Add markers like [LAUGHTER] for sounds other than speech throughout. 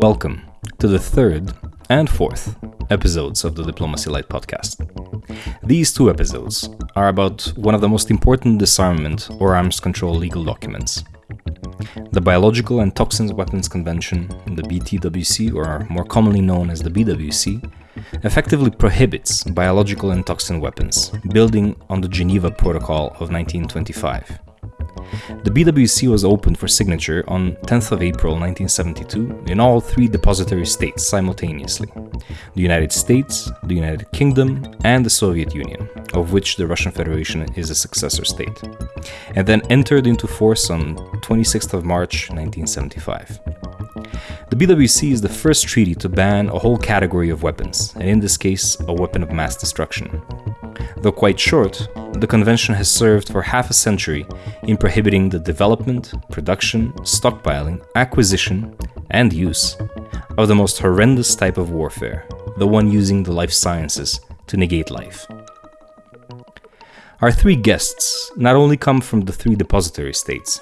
Welcome to the third and fourth episodes of the Diplomacy Light podcast. These two episodes are about one of the most important disarmament or arms control legal documents. The Biological and Toxins Weapons Convention, the BTWC, or more commonly known as the BWC, effectively prohibits biological and toxin weapons, building on the Geneva Protocol of 1925. The BWC was opened for signature on 10th of April 1972 in all three depository states simultaneously the United States, the United Kingdom, and the Soviet Union, of which the Russian Federation is a successor state, and then entered into force on 26th of March 1975. The BWC is the first treaty to ban a whole category of weapons, and in this case, a weapon of mass destruction. Though quite short, the convention has served for half a century in prohibiting the development, production, stockpiling, acquisition, and use of the most horrendous type of warfare, the one using the life sciences to negate life. Our three guests not only come from the three depository states,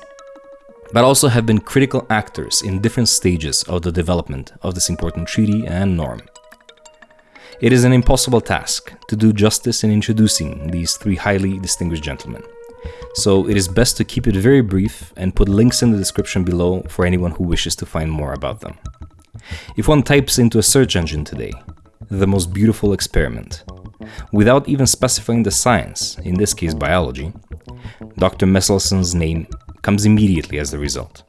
but also have been critical actors in different stages of the development of this important treaty and norm. It is an impossible task to do justice in introducing these three highly distinguished gentlemen. So it is best to keep it very brief and put links in the description below for anyone who wishes to find more about them. If one types into a search engine today, the most beautiful experiment, without even specifying the science, in this case biology, Dr. Meselson's name comes immediately as the result.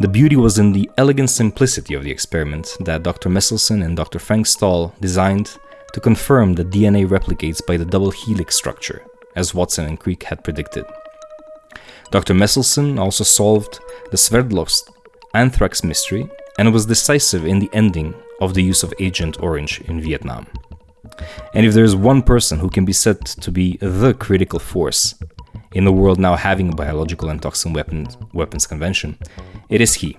The beauty was in the elegant simplicity of the experiment that Dr. Meselson and Dr. Frank Stahl designed to confirm that DNA replicates by the double helix structure, as Watson and Crick had predicted. Dr. Meselson also solved the Sverdlovsk anthrax mystery and was decisive in the ending of the use of Agent Orange in Vietnam. And if there is one person who can be said to be the critical force in the world now having a biological and toxin weapons, weapons convention, it is he.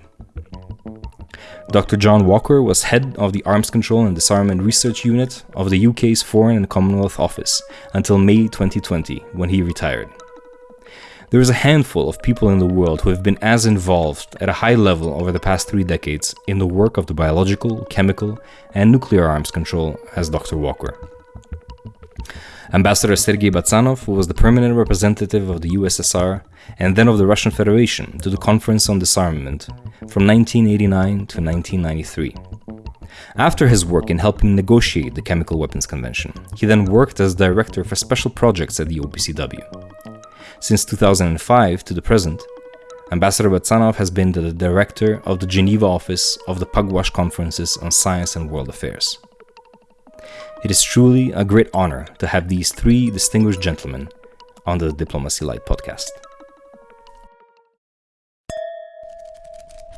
Dr. John Walker was head of the Arms Control and Disarmament Research Unit of the UK's Foreign and Commonwealth Office until May 2020, when he retired. There is a handful of people in the world who have been as involved at a high level over the past three decades in the work of the biological, chemical, and nuclear arms control as Dr. Walker. Ambassador Sergei Batsanov was the permanent representative of the USSR and then of the Russian Federation to the Conference on Disarmament from 1989 to 1993. After his work in helping negotiate the Chemical Weapons Convention, he then worked as director for special projects at the OPCW. Since 2005 to the present, Ambassador Batsanov has been the director of the Geneva office of the Pugwash Conferences on Science and World Affairs. It is truly a great honor to have these three distinguished gentlemen on the Diplomacy Light podcast.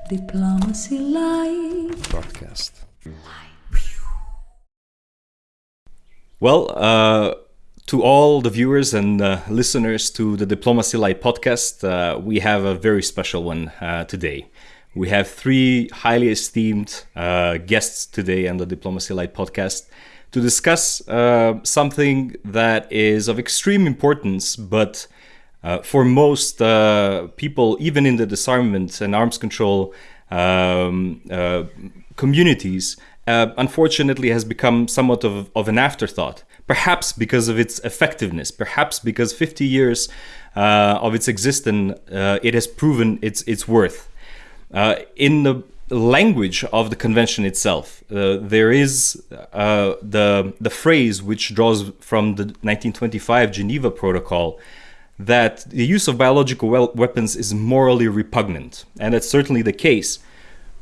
Diplomacy Light Podcast. Well, uh, to all the viewers and uh, listeners to the Diplomacy Light podcast, uh, we have a very special one uh, today. We have three highly esteemed uh, guests today on the Diplomacy Light podcast to discuss uh, something that is of extreme importance, but uh, for most uh, people, even in the disarmament and arms control um, uh, communities, uh, unfortunately has become somewhat of, of an afterthought. Perhaps because of its effectiveness, perhaps because 50 years uh, of its existence, it has proven its, its worth. in the language of the convention itself. Uh, there is uh, the the phrase which draws from the 1925 Geneva Protocol that the use of biological weapons is morally repugnant, and that's certainly the case.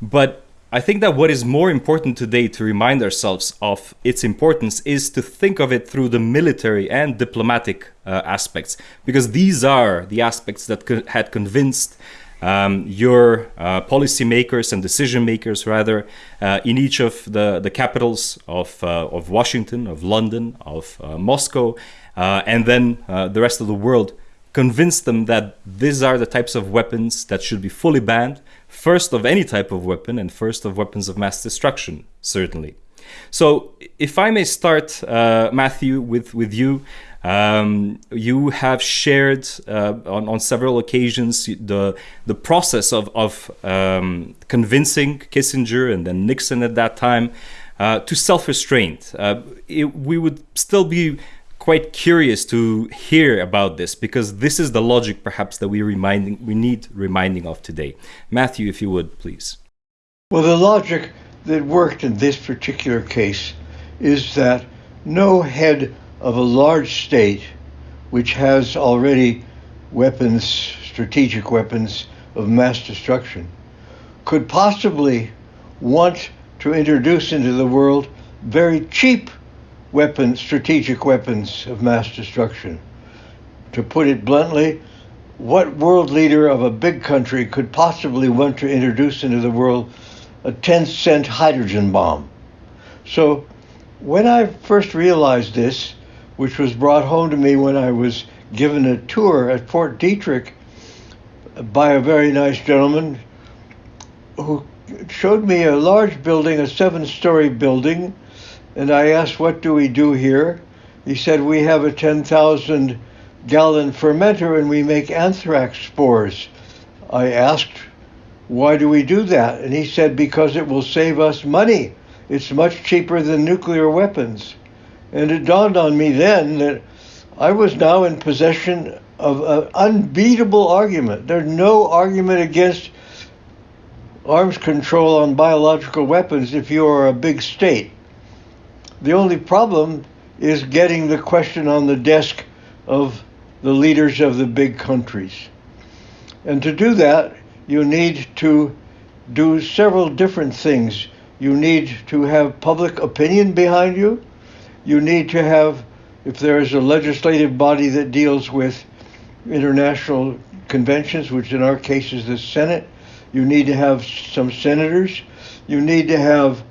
But I think that what is more important today to remind ourselves of its importance is to think of it through the military and diplomatic uh, aspects, because these are the aspects that co had convinced um, your uh, policymakers and decision makers, rather, uh, in each of the, the capitals of, uh, of Washington, of London, of uh, Moscow, uh, and then uh, the rest of the world, convince them that these are the types of weapons that should be fully banned, first of any type of weapon, and first of weapons of mass destruction, certainly. So, if I may start, Matthew, with, with you. Um, you have shared uh, on, on several occasions the the process of of um, convincing Kissinger and then Nixon at that time uh, to self restraint. Uh, we would still be quite curious to hear about this because this is the logic perhaps that we reminding we need reminding of today. Matthew, if you would please. Well, the logic that worked in this particular case is that no head of a large state which has already weapons, strategic weapons of mass destruction, could possibly want to introduce into the world very cheap weapons, strategic weapons of mass destruction. To put it bluntly, what world leader of a big country could possibly want to introduce into the world a 10 cent hydrogen bomb? So, when I first realized this, which was brought home to me when I was given a tour at Fort Detrick by a very nice gentleman who showed me a large building, a seven story building, and I asked, What do we do here? He said, We have a 10,000 gallon fermenter and we make anthrax spores. I asked, Why do we do that? And he said, Because it will save us money. It's much cheaper than nuclear weapons. And it dawned on me then that I was now in possession of an unbeatable argument. There's no argument against arms control on biological weapons if you are a big state. The only problem is getting the question on the desk of the leaders of the big countries. And to do that, you need to do several different things. You need to have public opinion behind you. You need to have, if there is a legislative body that deals with international conventions, which in our case is the Senate, you need to have some senators. You need to have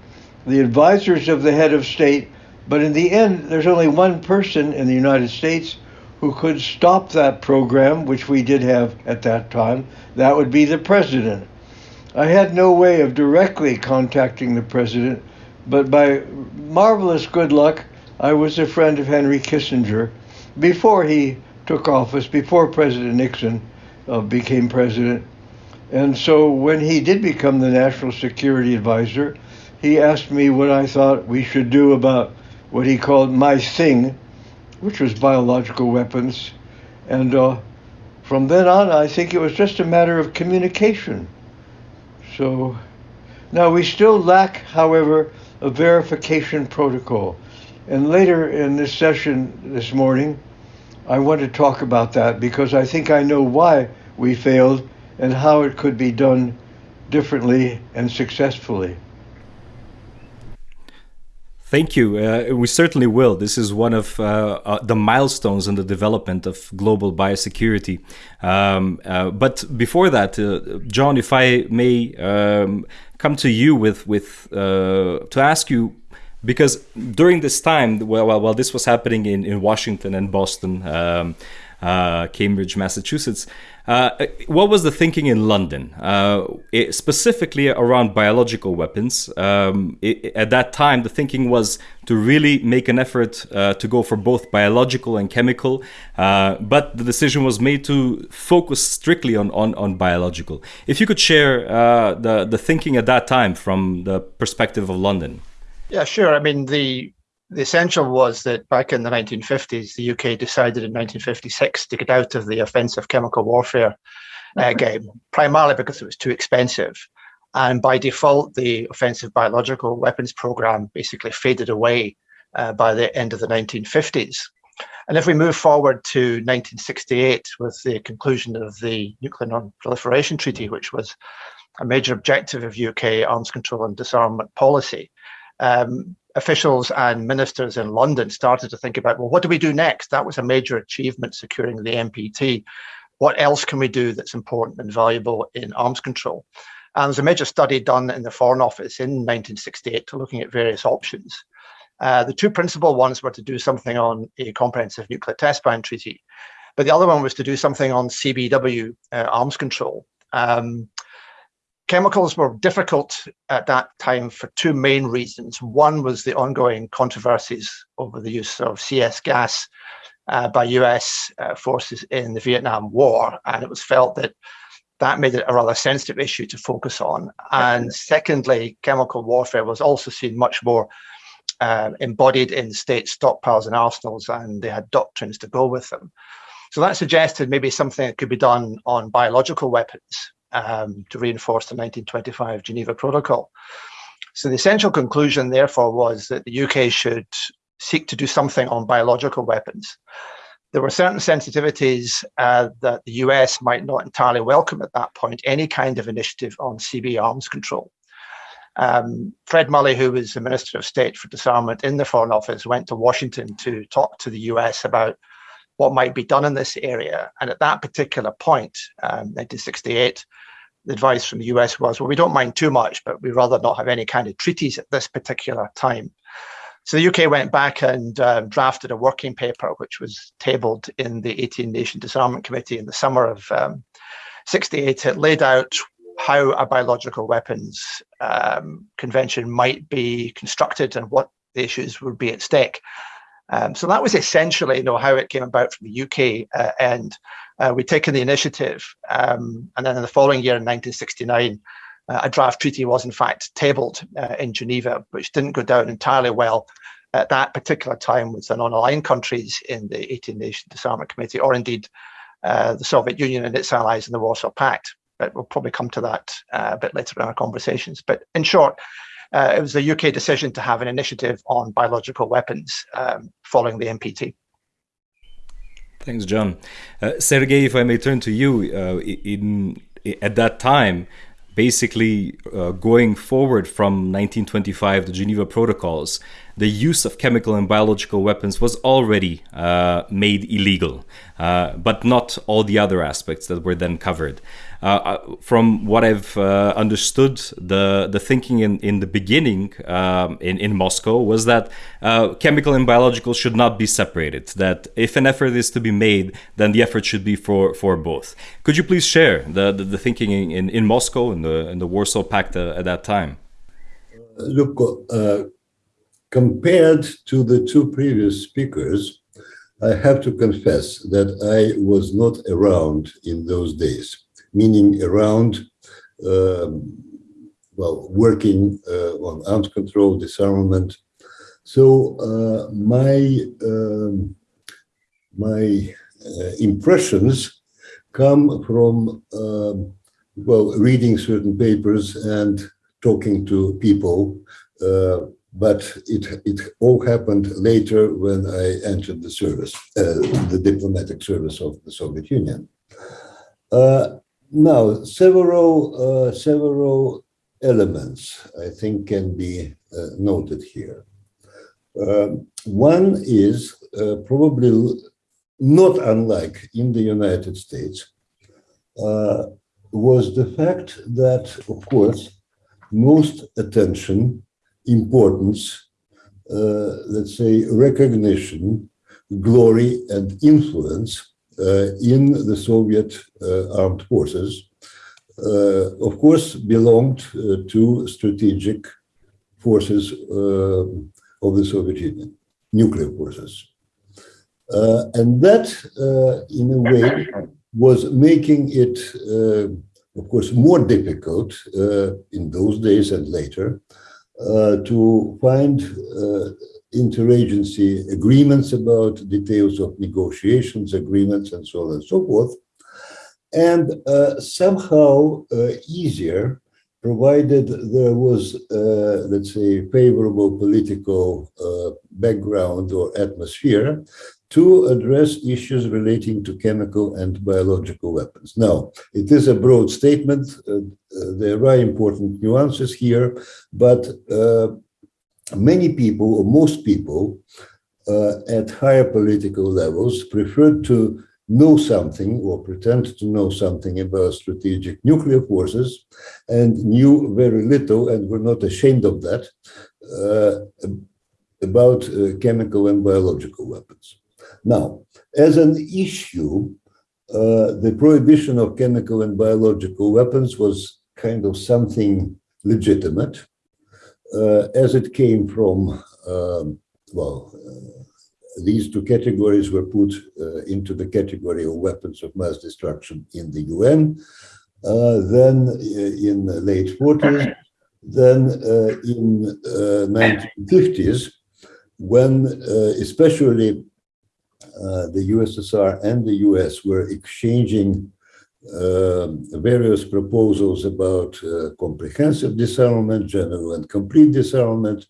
the advisors of the head of state, but in the end, there's only one person in the United States who could stop that program, which we did have at that time. That would be the president. I had no way of directly contacting the president, but by marvelous good luck, I was a friend of Henry Kissinger before he took office, before President Nixon uh, became president. And so when he did become the national security advisor, he asked me what I thought we should do about what he called my thing, which was biological weapons. And uh, from then on, I think it was just a matter of communication. So now we still lack, however, a verification protocol. And later in this session this morning, I want to talk about that because I think I know why we failed and how it could be done differently and successfully. Thank you. Uh, we certainly will. This is one of uh, uh, the milestones in the development of global biosecurity. Um, uh, but before that, uh, John, if I may um, come to you with with uh, to ask you. Because during this time, while, while this was happening in, in Washington and Boston, um, Cambridge, Massachusetts, uh, what was the thinking in London, uh, it, specifically around biological weapons? Um, it, at that time, the thinking was to really make an effort uh, to go for both biological and chemical, uh, but the decision was made to focus strictly on, on, on biological. If you could share uh, the, the thinking at that time from the perspective of London. Yeah, sure. I mean, the the essential was that back in the 1950s, the UK decided in 1956 to get out of the offensive chemical warfare uh, game, primarily because it was too expensive. And by default, the offensive biological weapons program basically faded away uh, by the end of the 1950s. And if we move forward to 1968 with the conclusion of the Nuclear Non-Proliferation Treaty, which was a major objective of UK arms control and disarmament policy, um, officials and ministers in London started to think about, well, what do we do next? That was a major achievement securing the NPT. What else can we do that's important and valuable in arms control? And there's a major study done in the Foreign Office in 1968 to looking at various options. Uh, the two principal ones were to do something on a comprehensive nuclear test ban treaty, but the other one was to do something on CBW uh, arms control. Um, Chemicals were difficult at that time for two main reasons. One was the ongoing controversies over the use of CS gas uh, by US uh, forces in the Vietnam War. And it was felt that that made it a rather sensitive issue to focus on. And secondly, chemical warfare was also seen much more uh, embodied in state stockpiles and arsenals, and they had doctrines to go with them. So that suggested maybe something that could be done on biological weapons um, to reinforce the 1925 Geneva Protocol. So the essential conclusion, therefore, was that the UK should seek to do something on biological weapons. There were certain sensitivities uh, that the US might not entirely welcome at that point, any kind of initiative on CB arms control. Um, Fred Mulley, who was the Minister of State for Disarmament in the Foreign Office, went to Washington to talk to the US about what might be done in this area. And at that particular point, um, 1968, the advice from the US was, well, we don't mind too much, but we'd rather not have any kind of treaties at this particular time. So the UK went back and um, drafted a working paper, which was tabled in the 18 Nation Disarmament Committee in the summer of um, 68. It laid out how a biological weapons um, convention might be constructed and what the issues would be at stake. Um, so that was essentially, you know, how it came about from the UK uh, end. Uh, we'd taken the initiative, um, and then in the following year, in 1969, uh, a draft treaty was in fact tabled uh, in Geneva, which didn't go down entirely well at that particular time with the non-aligned countries in the 18 Nation Disarmament Committee, or indeed uh, the Soviet Union and its allies in the Warsaw Pact. But we'll probably come to that uh, a bit later in our conversations. But in short, uh, it was the UK decision to have an initiative on biological weapons um, following the NPT. Thanks, John. Uh, Sergei, if I may turn to you, uh, in, at that time, basically uh, going forward from 1925, the Geneva Protocols, the use of chemical and biological weapons was already uh, made illegal, uh, but not all the other aspects that were then covered. Uh, uh, from what I've uh, understood, the the thinking in, in the beginning um, in in Moscow was that chemical and biological should not be separated. That if an effort is to be made, then the effort should be for for both. Could you please share the the, the thinking in, in Moscow and the in the Warsaw Pact at that time? Look compared to the two previous speakers, I have to confess that I was not around in those days, meaning around, um, well, working uh, on arms control, disarmament. So uh, my um, my uh, impressions come from, um, well, reading certain papers and talking to people uh, but it, it all happened later when I entered the service, uh, the diplomatic service of the Soviet Union. Uh, now, several, uh, several elements I think can be noted here. Um, one is uh, probably not unlike in the United States, uh, was the fact that, of course, most attention importance, uh, let's say, recognition, glory, and influence uh, in the Soviet uh, armed forces, uh, of course, belonged uh, to strategic forces uh, of the Soviet Union, nuclear forces. and that, in a way, was making it, of course, more difficult in those days and later uh, to find uh, interagency agreements about details of negotiations, agreements, and so on and so forth. And uh, somehow easier provided there was, uh, let's say, favorable political uh, background or atmosphere to address issues relating to chemical and biological weapons. Now, it is a broad statement. Uh, uh, there are important nuances here, but uh, many people, or most people, uh, at higher political levels preferred to know something or pretend to know something about strategic nuclear forces and knew very little and were not ashamed of that uh, about uh, chemical and biological weapons. Now, as an issue, uh, the prohibition of chemical and biological weapons was kind of something legitimate, uh, as it came from, um, well, uh, these two categories were put uh, into the category of weapons of mass destruction in the UN. Uh, then uh, in the late 40s, then in 1950s, when especially the USSR and the US were exchanging uh, various proposals about uh, comprehensive disarmament, general and complete disarmament.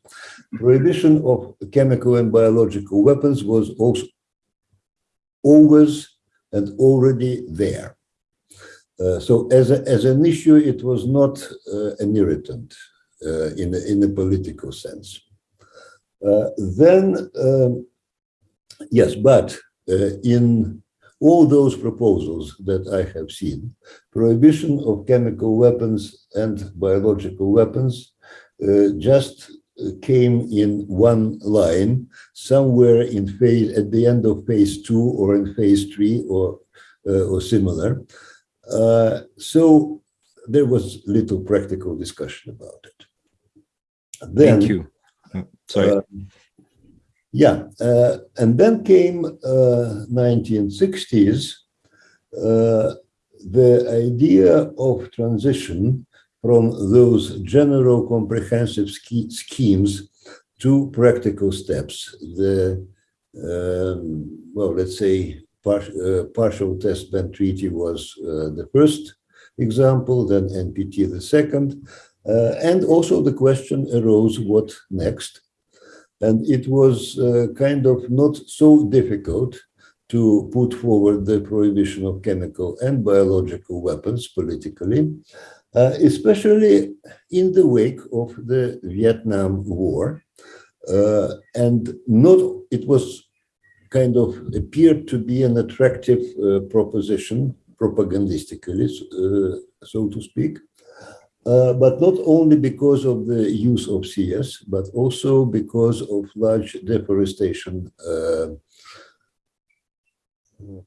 Prohibition of chemical and biological weapons was also always and already there. Uh, so as, a, as an issue, it was not uh, an irritant uh, in, a, in a political sense. Uh, then, um, yes, but in all those proposals that I have seen, prohibition of chemical weapons and biological weapons uh, just came in one line somewhere in phase at the end of phase two or in phase three or uh, or similar. Uh, so there was little practical discussion about it. Then, Thank you. Sorry. Uh, yeah, uh, and then came uh, 1960s, uh, the idea of transition from those general comprehensive schemes to practical steps. The, um, well, let's say par uh, partial test ban treaty was uh, the first example, then NPT the second, uh, and also the question arose, what next? And it was uh, kind of not so difficult to put forward the prohibition of chemical and biological weapons politically, uh, especially in the wake of the Vietnam War. Uh, and not it was kind of appeared to be an attractive uh, proposition propagandistically, uh, so to speak. Uh, but not only because of the use of CS, but also because of large deforestation uh,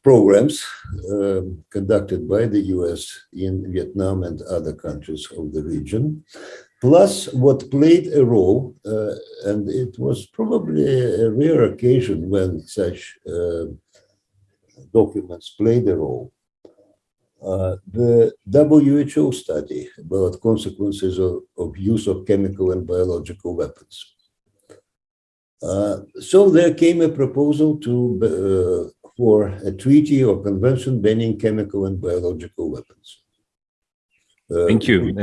programs uh, conducted by the US in Vietnam and other countries of the region. Plus, what played a role, uh, and it was probably a rare occasion when such uh, documents played a role, uh, the WHO study about consequences of, of, use of chemical and biological weapons. Uh, so there came a proposal to uh, for a treaty or convention banning chemical and biological weapons. Uh, Thank you.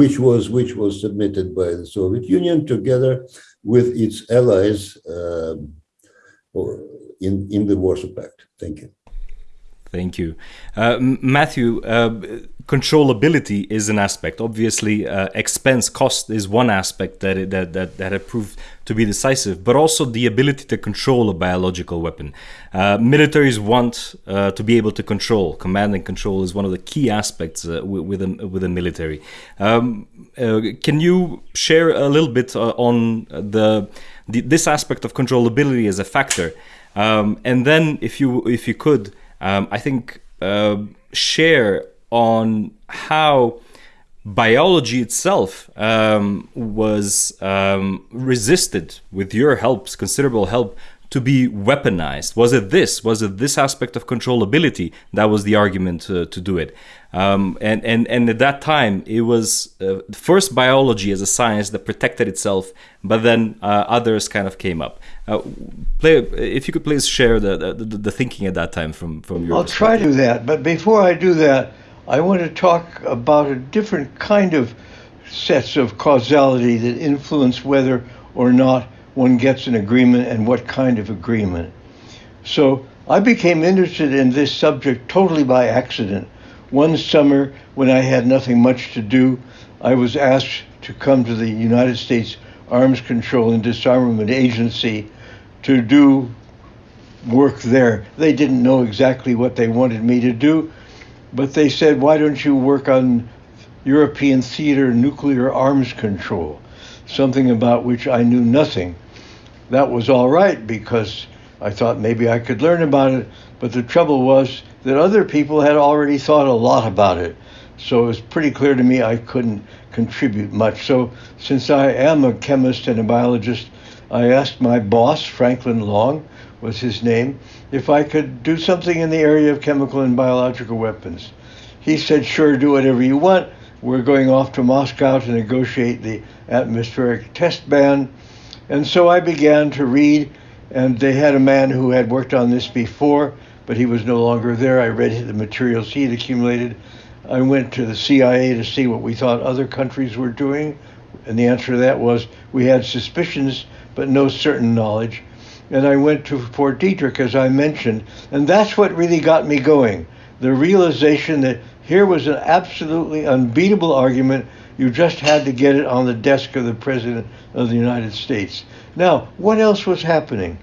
Which was which was submitted by the Soviet Union together with its allies um, in in the Warsaw Pact. Thank you. Thank you. Uh, Matthew, uh, controllability is an aspect. Obviously, uh, expense cost is one aspect that, it, that, that, that have proved to be decisive, but also the ability to control a biological weapon. Uh, militaries want uh, to be able to control. Command and control is one of the key aspects uh, with, a, with a military. Um, can you share a little bit on the, the, this aspect of controllability as a factor? Um, and then, if you if you could, um, I think, uh, share on how biology itself um, was um, resisted with your help, considerable help, to be weaponized? Was it this? Was it this aspect of controllability that was the argument to, to do it? Um, and, and, and at that time, it was uh, first biology as a science that protected itself, but then uh, others kind of came up. Uh, play, if you could please share the, the, the, thinking at that time from, from your I'll try to do that, but before I do that, I want to talk about a different kind of sets of causality that influence whether or not one gets an agreement and what kind of agreement. So I became interested in this subject totally by accident. One summer, when I had nothing much to do, I was asked to come to the United States Arms Control and Disarmament Agency to do work there. They didn't know exactly what they wanted me to do, but they said, Why don't you work on European theater nuclear arms control? Something about which I knew nothing that was all right because I thought maybe I could learn about it. But the trouble was that other people had already thought a lot about it. So it was pretty clear to me I couldn't contribute much. So since I am a chemist and a biologist, I asked my boss, Franklin Long, was his name, if I could do something in the area of chemical and biological weapons. He said, sure, do whatever you want. We're going off to Moscow to negotiate the atmospheric test ban. And so I began to read, and they had a man who had worked on this before, but he was no longer there. I read the materials he had accumulated. I went to the CIA to see what we thought other countries were doing, and the answer to that was we had suspicions, but no certain knowledge. And I went to Fort Detrick, as I mentioned, and that's what really got me going. The realization that here was an absolutely unbeatable argument you just had to get it on the desk of the President of the United States. Now, what else was happening?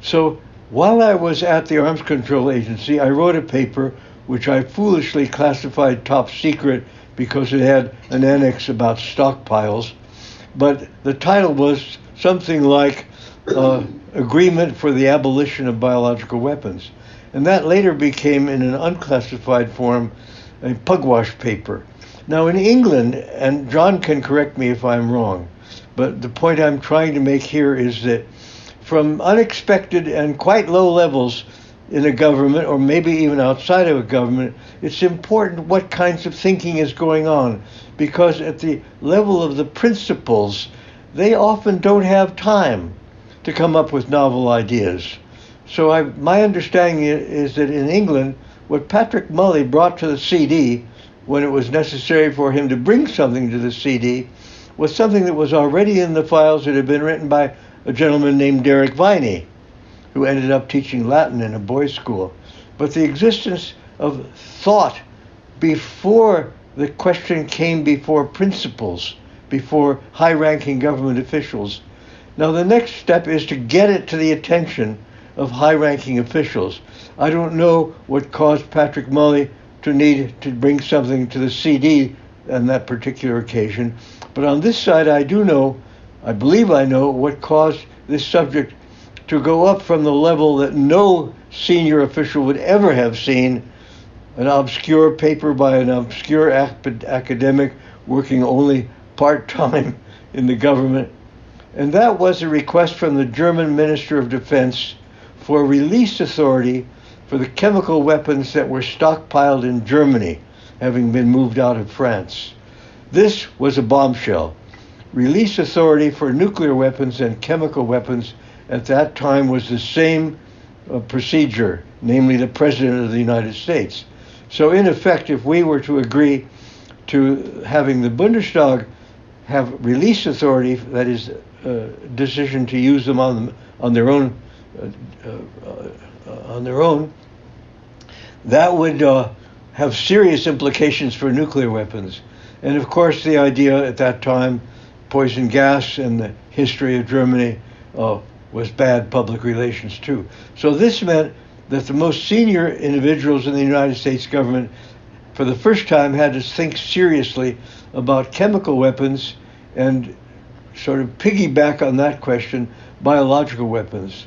So, while I was at the Arms Control Agency, I wrote a paper which I foolishly classified top secret because it had an annex about stockpiles. But the title was something like uh, Agreement for the Abolition of Biological Weapons. And that later became, in an unclassified form, a pugwash paper. Now, in England, and John can correct me if I'm wrong, but the point I'm trying to make here is that from unexpected and quite low levels in a government, or maybe even outside of a government, it's important what kinds of thinking is going on. Because at the level of the principals, they often don't have time to come up with novel ideas. So I, my understanding is that in England, what Patrick Mulley brought to the CD when it was necessary for him to bring something to the CD was something that was already in the files that had been written by a gentleman named Derek Viney, who ended up teaching Latin in a boys' school. But the existence of thought before the question came before principals, before high ranking government officials. Now, the next step is to get it to the attention of high ranking officials. I don't know what caused Patrick Mulley to need to bring something to the CD on that particular occasion. But on this side, I do know, I believe I know, what caused this subject to go up from the level that no senior official would ever have seen an obscure paper by an obscure academic working only part time in the government. And that was a request from the German Minister of Defense for release authority for the chemical weapons that were stockpiled in Germany, having been moved out of France. This was a bombshell. Release authority for nuclear weapons and chemical weapons at that time was the same uh, procedure, namely the President of the United States. So, in effect, if we were to agree to having the Bundestag have release authority, that is, uh, decision to use them on, on their own, uh, uh, uh on their own, that would have serious implications for nuclear weapons. And of course, the idea at that time, poison gas and the history of Germany uh, was bad public relations too. So this meant that the most senior individuals in the United States government, for the first time, had to think seriously about chemical weapons and sort of piggyback on that question, biological weapons.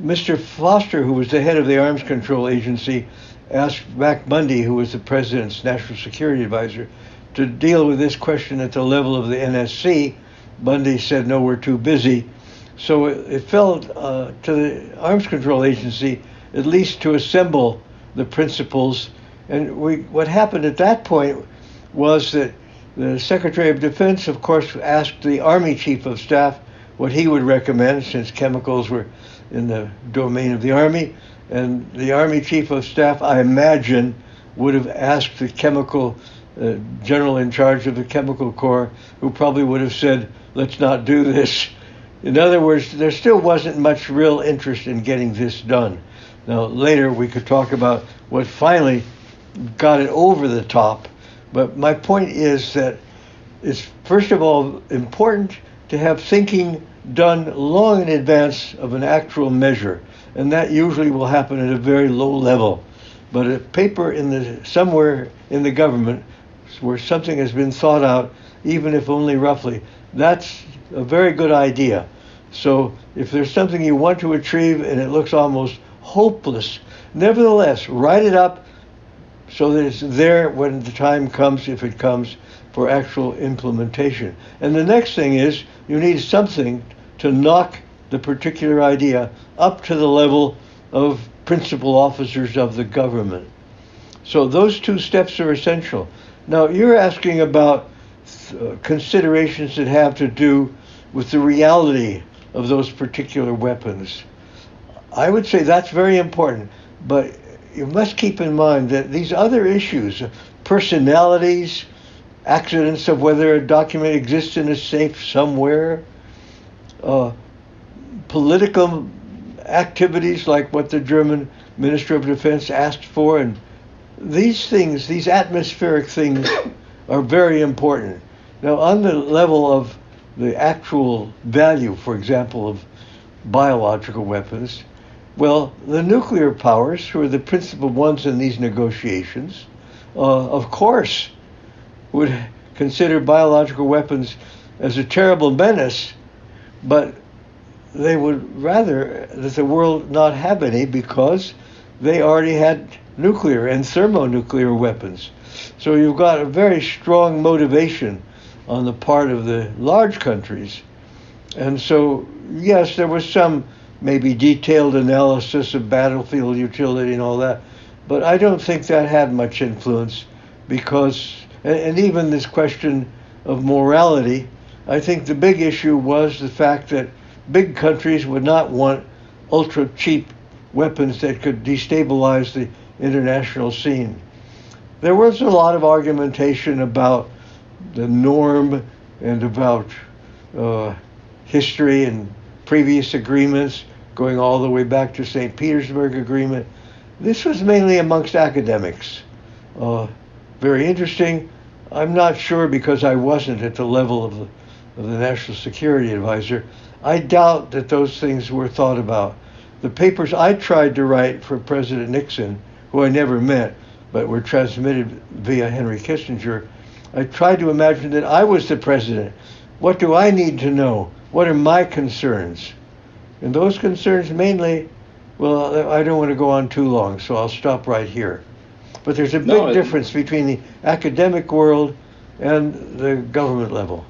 Mr. Foster, who was the head of the Arms Control Agency, asked Mac Bundy, who was the president's national security advisor, to deal with this question at the level of the NSC. Bundy said, no, we're too busy. So it, it fell uh, to the Arms Control Agency at least to assemble the principals. And we, what happened at that point was that the Secretary of Defense, of course, asked the Army Chief of Staff what he would recommend since chemicals were in the domain of the Army. And the Army Chief of Staff, I imagine, would have asked the chemical uh, general in charge of the chemical corps, who probably would have said, let's not do this. In other words, there still wasn't much real interest in getting this done. Now, later we could talk about what finally got it over the top. But my point is that it's, first of all, important to have thinking done long in advance of an actual measure and that usually will happen at a very low level. But a paper in the somewhere in the government where something has been thought out, even if only roughly, that's a very good idea. So if there's something you want to achieve and it looks almost hopeless, nevertheless, write it up so that it's there when the time comes, if it comes, for actual implementation. And the next thing is you need something to knock the particular idea up to the level of principal officers of the government. So those two steps are essential. Now, you're asking about uh, considerations that have to do with the reality of those particular weapons. I would say that's very important, but you must keep in mind that these other issues, personalities, accidents of whether a document exists in a safe somewhere, uh, political activities like what the German Minister of Defense asked for, and these things, these atmospheric things, [COUGHS] are very important. Now, on the level of the actual value, for example, of biological weapons, well, the nuclear powers, who are the principal ones in these negotiations, uh, of course, would consider biological weapons as a terrible menace, but they would rather that the world not have any because they already had nuclear and thermonuclear weapons. So you've got a very strong motivation on the part of the large countries. And so, yes, there was some maybe detailed analysis of battlefield utility and all that, but I don't think that had much influence because, and, and even this question of morality, I think the big issue was the fact that big countries would not want ultra cheap weapons that could destabilize the international scene. There was a lot of argumentation about the norm and about uh, history and previous agreements going all the way back to St. Petersburg Agreement. This was mainly amongst academics. Uh, very interesting. I'm not sure because I wasn't at the level of the, of the National Security Advisor. I doubt that those things were thought about. The papers I tried to write for President Nixon, who I never met, but were transmitted via Henry Kissinger, I tried to imagine that I was the president. What do I need to know? What are my concerns? And those concerns mainly, well, I don't want to go on too long, so I'll stop right here. But there's a big no, difference between the academic world and the government level.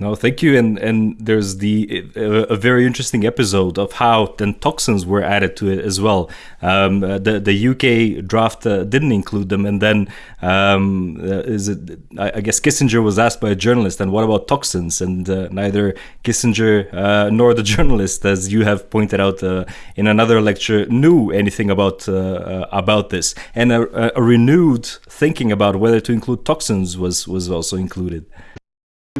No, thank you. And and there's the uh, a very interesting episode of how then toxins were added to it as well. Um, uh, the the UK draft uh, didn't include them, and then um, uh, is it? I, guess Kissinger was asked by a journalist, and what about toxins? And uh, neither Kissinger nor the [LAUGHS] journalist, as you have pointed out in another lecture, knew anything about about this. And a, a renewed thinking about whether to include toxins was was also included.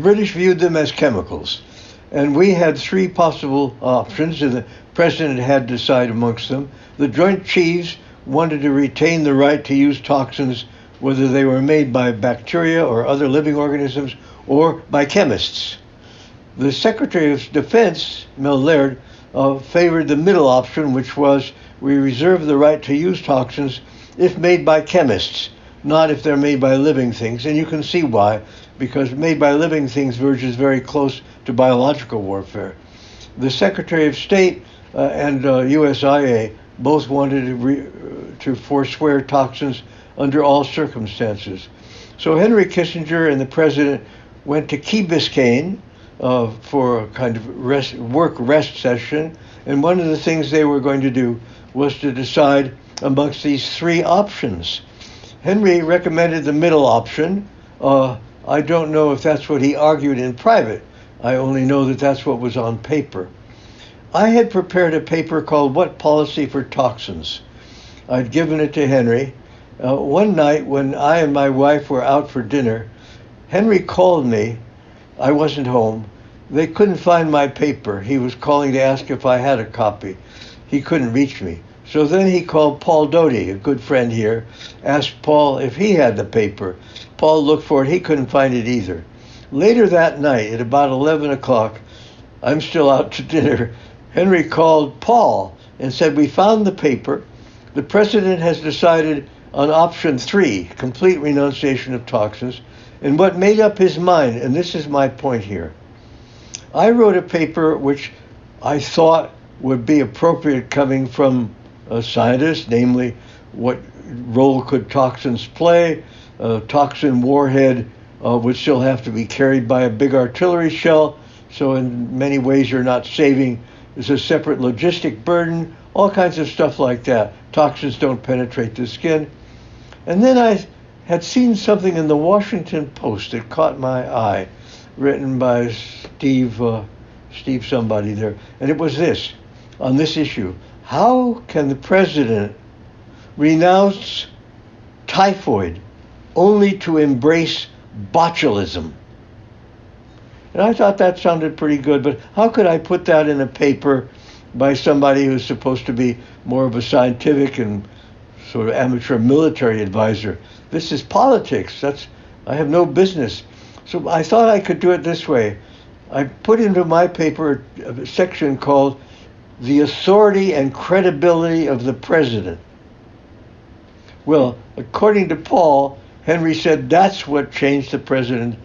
British viewed them as chemicals, and we had three possible options, and the president had to decide amongst them. The Joint Chiefs wanted to retain the right to use toxins, whether they were made by bacteria or other living organisms or by chemists. The Secretary of Defense, Mel Laird, uh, favored the middle option, which was we reserve the right to use toxins if made by chemists, not if they're made by living things. And you can see why because made by living things verges very close to biological warfare. The Secretary of State uh, and uh, USIA both wanted to, re- to forswear toxins under all circumstances. So Henry Kissinger and the president went to Key Biscayne uh, for a kind of rest, work rest session, and one of the things they were going to do was to decide amongst these three options. Henry recommended the middle option, uh, I don't know if that's what he argued in private. I only know that that's what was on paper. I had prepared a paper called What Policy for Toxins. I'd given it to Henry. Uh, one night when I and my wife were out for dinner, Henry called me. I wasn't home. They couldn't find my paper. He was calling to ask if I had a copy. He couldn't reach me. So then he called Paul Doty, a good friend here, asked Paul if he had the paper. Paul looked for it. He couldn't find it either. Later that night, at about 11 o'clock, I'm still out to dinner. Henry called Paul and said, We found the paper. The president has decided on option three, complete renunciation of toxins. And what made up his mind, and this is my point here, I wrote a paper which I thought would be appropriate coming from a scientist, namely, what role could toxins play? A toxin warhead uh, would still have to be carried by a big artillery shell, So in many ways, you're not saving. There's a separate logistic burden, all kinds of stuff like that. Toxins don't penetrate the skin. And then I had seen something in the Washington Post that caught my eye, written by Steve, uh, Steve somebody there, and it was this, on this issue: How can the president renounce typhoid only to embrace botulism? And I thought that sounded pretty good, but how could I put that in a paper by somebody who's supposed to be more of a scientific and sort of amateur military advisor? This is politics. That's I have no business. So I thought I could do it this way. I put into my paper a section called The Authority and Credibility of the President. Well, according to Paul, Henry said that's what changed the president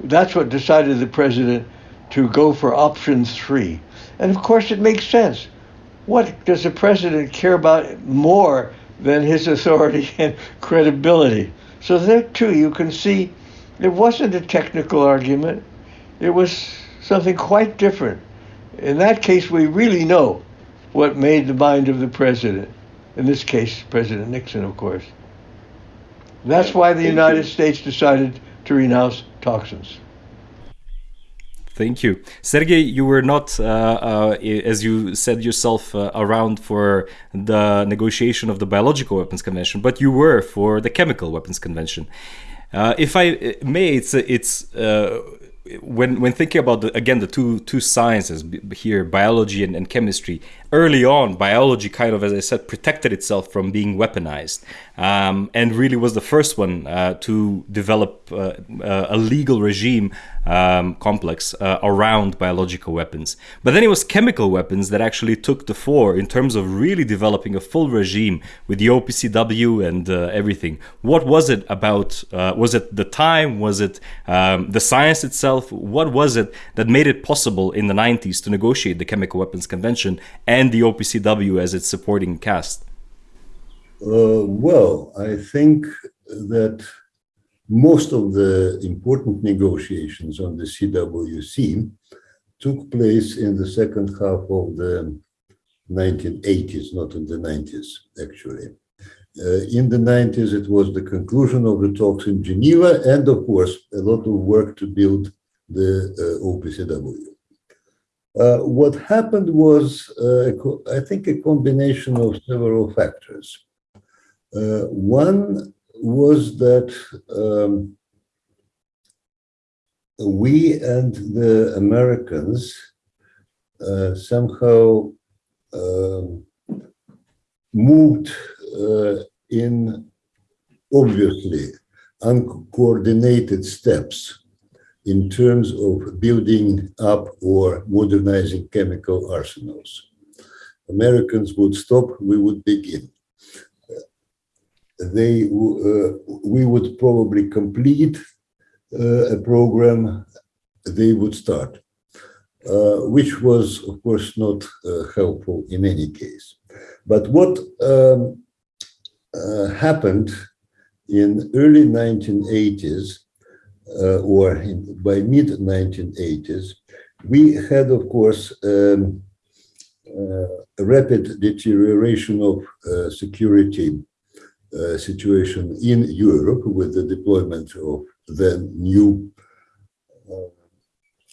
that's what decided the president to go for option three. And of course, it makes sense. What does the president care about more than his authority [LAUGHS] and credibility? So, there too, you can see it wasn't a technical argument, it was something quite different. In that case, we really know what made the mind of the president. In this case, President Nixon, of course. That's why the United States decided to renounce toxins. Thank you. Sergey, you were not, uh, uh, as you said yourself, uh, around for the negotiation of the Biological Weapons Convention, but you were for the Chemical Weapons Convention. Uh, if I uh, may, it's, it's uh, when when thinking about the, again the two two sciences here, biology and, and, chemistry. Early on, biology kind of, as I said, protected itself from being weaponized, um, and really was the first one uh, to develop uh, uh, a legal regime um, complex uh, around biological weapons. But then it was chemical weapons that actually took the fore in terms of really developing a full regime with the OPCW and uh, everything. What was it about? Uh, was it the time? Was it um, the science itself? What was it that made it possible in the 90s to negotiate the Chemical Weapons Convention and the OPCW as its supporting cast? Uh, well, I think that most of the important negotiations on the CWC took place in the second half of the 1980s, not in the 90s, actually. Uh, in the 90s, it was the conclusion of the talks in Geneva, and of course, a lot of work to build the uh, OPCW. Uh, what happened was, uh, I think, a combination of several factors. Uh, one was that um, we and the Americans uh, somehow um, moved uh, in obviously uncoordinated steps in terms of building up or modernizing chemical arsenals. Americans would stop, we would begin they uh, we would probably complete uh, a program they would start, uh, which was of course not helpful in any case. But what um, happened in early 1980s uh, or by mid 1980s, we had, of course, um, uh, rapid deterioration of uh, security uh, situation in Europe with the deployment of the new uh,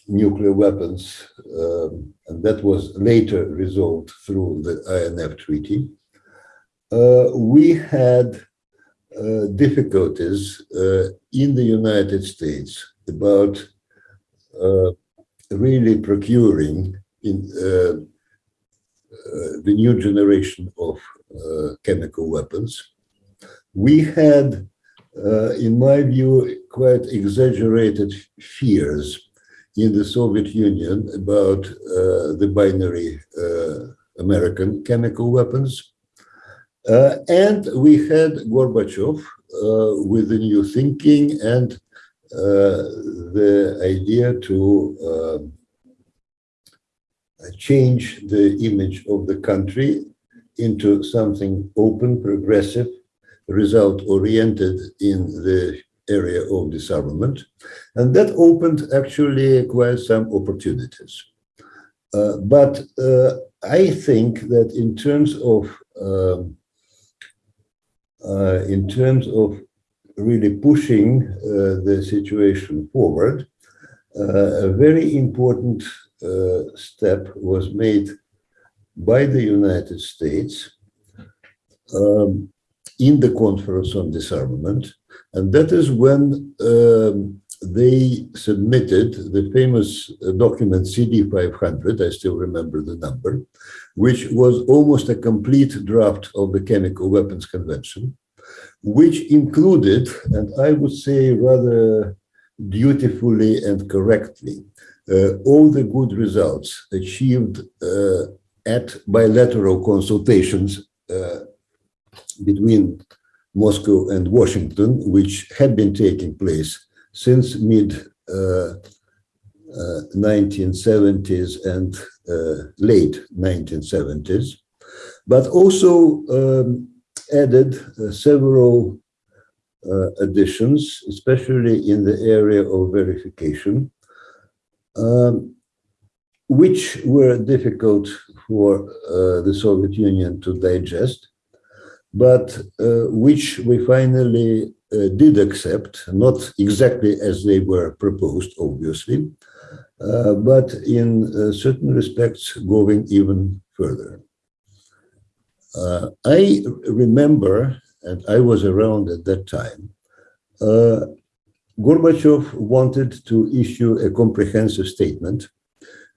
nuclear weapons, um, and that was later resolved through the INF Treaty. Uh, we had uh, difficulties uh, in the United States about uh, really procuring in the new generation of chemical weapons we had, uh, in my view, quite exaggerated fears in the Soviet Union about uh, the binary uh, American chemical weapons. Uh, and we had Gorbachev uh, with the new thinking and uh, the idea to change the image of the country into something open, progressive, result oriented in the area of disarmament. And that opened actually quite some opportunities. Uh, but uh, I think that in terms of um, uh, in terms of really pushing uh, the situation forward, uh, a very important step was made by the United States um, in the Conference on Disarmament. And that is when um, they submitted the famous document CD 500, I still remember the number, which was almost a complete draft of the Chemical Weapons Convention, which included, and I would say rather dutifully and correctly, uh, all the good results achieved uh, at bilateral consultations uh, between Moscow and Washington, which had been taking place since mid 1970s uh, uh, and uh, late 1970s, but also um, added several additions, especially in the area of verification, um, which were difficult for uh, the Soviet Union to digest, but uh, which we finally uh, did accept, not exactly as they were proposed, obviously, uh, but in uh, certain respects going even further. Uh, I remember, and I was around at that time, uh, Gorbachev wanted to issue a comprehensive statement,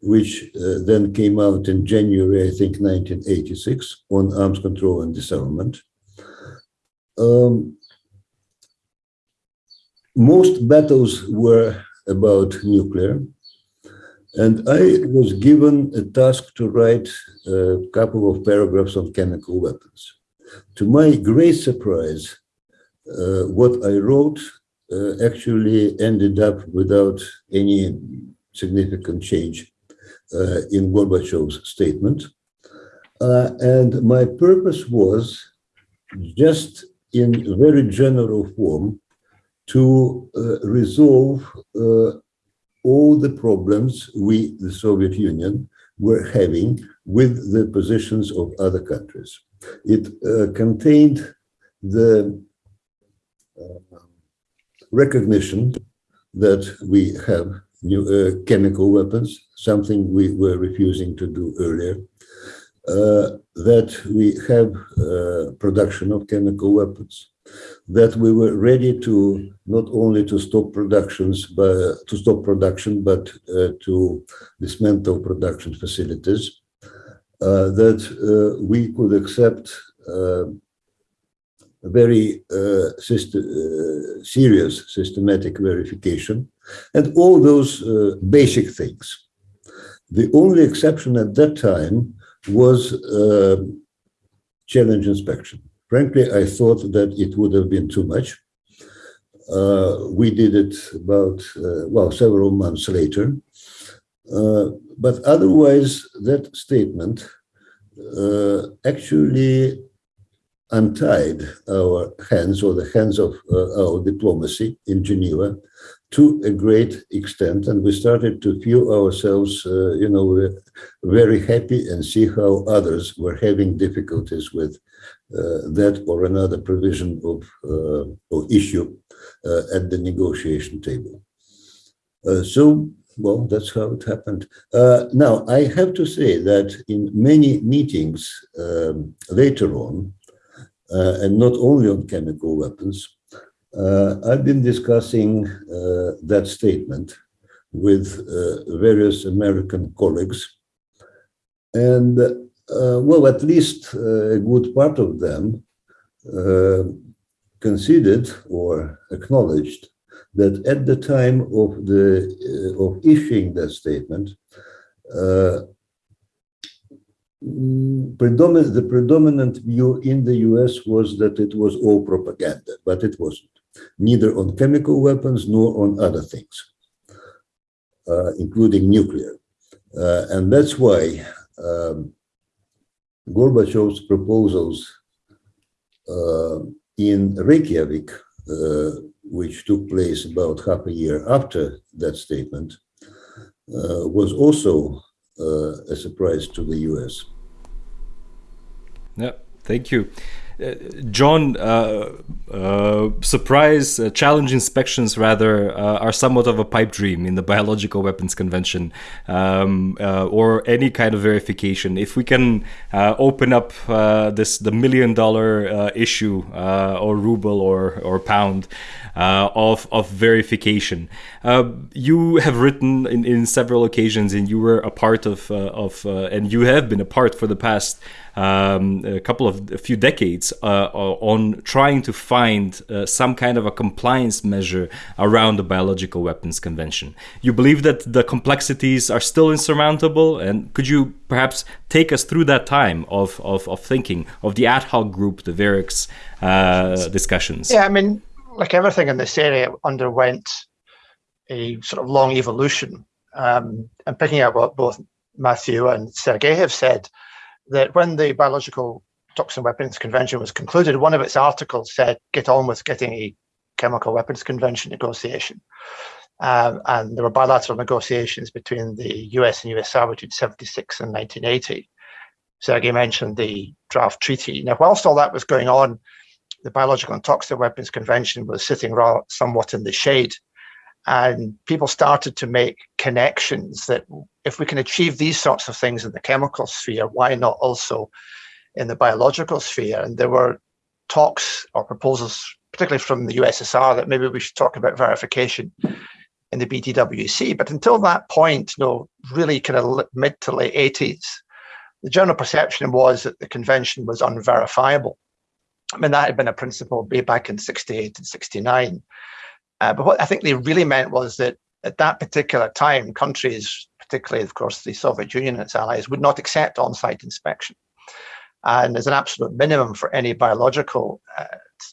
which uh, then came out in January, I think, 1986, on arms control and disarmament. Um, most battles were about nuclear, and I was given a task to write a couple of paragraphs on chemical weapons. To my great surprise, uh, what I wrote uh, actually ended up without any significant change uh, in Gorbachev's statement. Uh, and my purpose was just in very general form to uh, resolve uh, all the problems we, the Soviet Union, were having with the positions of other countries. It uh, contained the uh, recognition that we have new, uh, chemical weapons, something we were refusing to do earlier, that we have uh, production of chemical weapons, that we were ready to not only to stop productions but to stop production but uh, to dismantle production facilities uh, that uh, we could accept uh, very uh, uh, serious systematic verification and all those basic things. The only exception at that time was challenge inspection Frankly, I thought that it would have been too much. Uh, we did it about, uh, well, several months later. Uh, but otherwise, that statement uh, actually untied our hands or the hands of uh, our diplomacy in Geneva to a great extent. And we started to feel ourselves, uh, you know, very happy and see how others were having difficulties with uh, that or another provision of uh, or issue uh, at the negotiation table. so, well, that's how it happened. now, I have to say that in many meetings um, later on, and not only on chemical weapons, uh, I've been discussing uh, that statement with uh, various American colleagues. And uh, well, at least uh, a good part of them uh, conceded or acknowledged that at the time of the of issuing that statement, predominant, the predominant view in the US was that it was all propaganda, but it wasn't, neither on chemical weapons nor on other things, uh, including nuclear. Uh, and that's why um, Gorbachev's proposals uh, in Reykjavik uh, which took place about half a year after that statement, uh, was also uh, a surprise to the US. Yeah, thank you. Uh, John, uh, uh, surprise uh, challenge inspections rather uh, are somewhat of a pipe dream in the Biological Weapons Convention, um, uh, or any kind of verification. If we can open up this the million dollar issue or ruble or or pound of of verification, you have written in, in several occasions, and you were a part of of and you have been a part for the past um, a couple of a few decades uh, uh, on trying to find uh, some kind of a compliance measure around the Biological Weapons Convention. You believe that the complexities are still insurmountable, and could you perhaps take us through that time of, of, of thinking of the ad hoc group, the VEREX uh, discussions? Yeah, I mean, like everything in this area underwent a sort of long evolution. Um, and picking up what both Matthew and Sergei have said, that when the Biological Toxin Weapons Convention was concluded, one of its articles said, get on with getting a chemical weapons convention negotiation. Um, and there were bilateral negotiations between the US and USSR between 76 and 1980. Sergei mentioned the draft treaty. Now, whilst all that was going on, the Biological and Toxic Weapons Convention was sitting somewhat in the shade and people started to make connections that if we can achieve these sorts of things in the chemical sphere, why not also in the biological sphere? And there were talks or proposals, particularly from the USSR, that maybe we should talk about verification in the BTWC. But until that point, you know, really kind of mid to late 80s, the general perception was that the convention was unverifiable. I mean, that had been a principle way back in 68 and 69. Uh, but what I think they really meant was that at that particular time, countries, particularly, of course, the Soviet Union and its allies, would not accept on site inspection. And as an absolute minimum for any biological uh,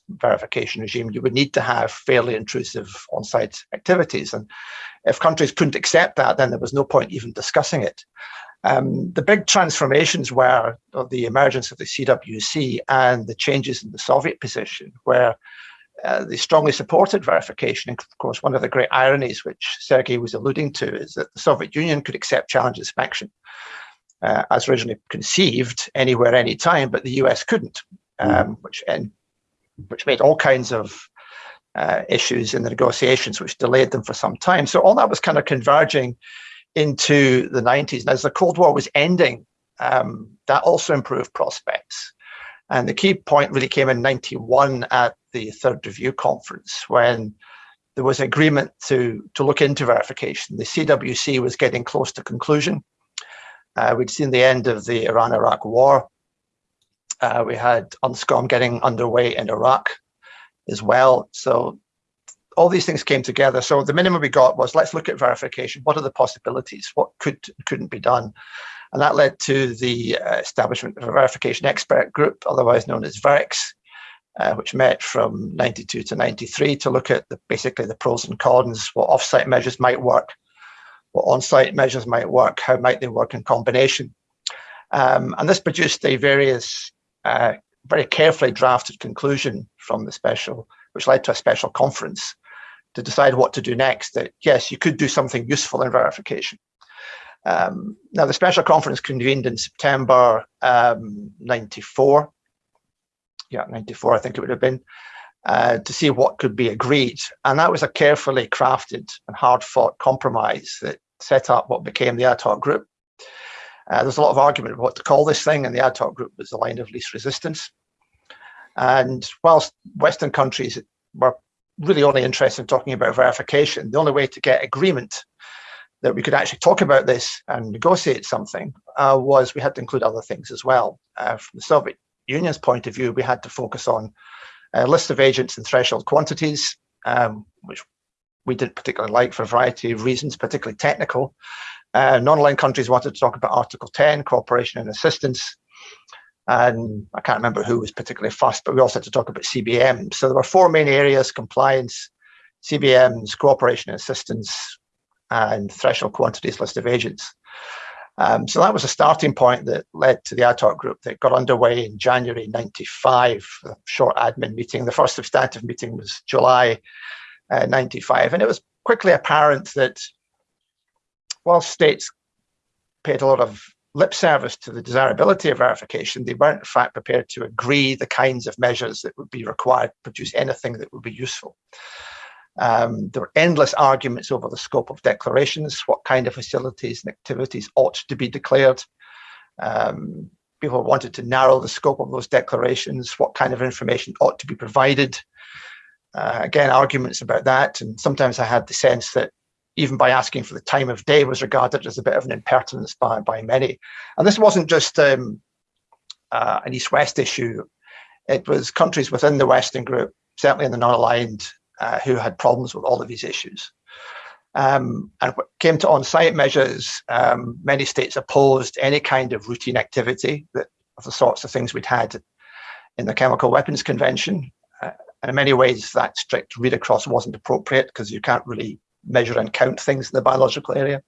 verification regime, you would need to have fairly intrusive on site activities. And if countries couldn't accept that, then there was no point even discussing it. Um, the big transformations were the emergence of the CWC and the changes in the Soviet position, where uh, they strongly supported verification. And of course, one of the great ironies, which Sergei was alluding to, is that the Soviet Union could accept challenge inspection uh, as originally conceived anywhere, anytime, but the US couldn't, um, which and which made all kinds of uh, issues in the negotiations, which delayed them for some time. So all that was kind of converging into the 90s. And as the Cold War was ending, um, that also improved prospects. And the key point really came in 91 at the third review conference when there was agreement to, to look into verification. The CWC was getting close to conclusion. Uh, we'd seen the end of the Iran-Iraq war. Uh, we had UNSCOM getting underway in Iraq as well. So all these things came together. So the minimum we got was let's look at verification. What are the possibilities? What could couldn't be done? And that led to the uh, establishment of a verification expert group, otherwise known as VEREX, uh, which met from 92 to 93 to look at the, basically the pros and cons, what offsite measures might work, what on-site measures might work, how might they work in combination. Um, and this produced a various, uh, very carefully drafted conclusion from the special, which led to a special conference to decide what to do next. That yes, you could do something useful in verification. Um, now, the special conference convened in September um, 94. Yeah, 94, I think it would have been, uh, to see what could be agreed. And that was a carefully crafted and hard fought compromise that set up what became the ad hoc group. Uh, there's a lot of argument about what to call this thing, and the ad hoc group was the line of least resistance. And whilst Western countries were really only interested in talking about verification, the only way to get agreement that we could actually talk about this and negotiate something uh, was we had to include other things as well. Uh, from the Soviet Union's point of view, we had to focus on a list of agents and threshold quantities, um, which we didn't particularly like for a variety of reasons, particularly technical. Uh, non-aligned countries wanted to talk about Article 10, cooperation and assistance. And I can't remember who was particularly fussed, but we also had to talk about CBM. So there were four main areas, compliance, CBMs, cooperation and assistance, and threshold quantities list of agents. Um, so that was a starting point that led to the ad hoc group that got underway in January 95, a short admin meeting. The first substantive meeting was July uh, 95. And it was quickly apparent that while states paid a lot of lip service to the desirability of verification, they weren't in fact prepared to agree the kinds of measures that would be required to produce anything that would be useful. Um, there were endless arguments over the scope of declarations, what kind of facilities and activities ought to be declared. Um, people wanted to narrow the scope of those declarations, what kind of information ought to be provided. Uh, again, arguments about that. And sometimes I had the sense that even by asking for the time of day was regarded as a bit of an impertinence by, by many. And this wasn't just um, uh, an East-West issue. It was countries within the Western group, certainly in the non-aligned, uh, who had problems with all of these issues. Um, and when it came to on-site measures, um, many states opposed any kind of routine activity that of the sorts of things we'd had in the Chemical Weapons Convention. Uh, and in many ways, that strict read across wasn't appropriate because you can't really measure and count things in the biological area.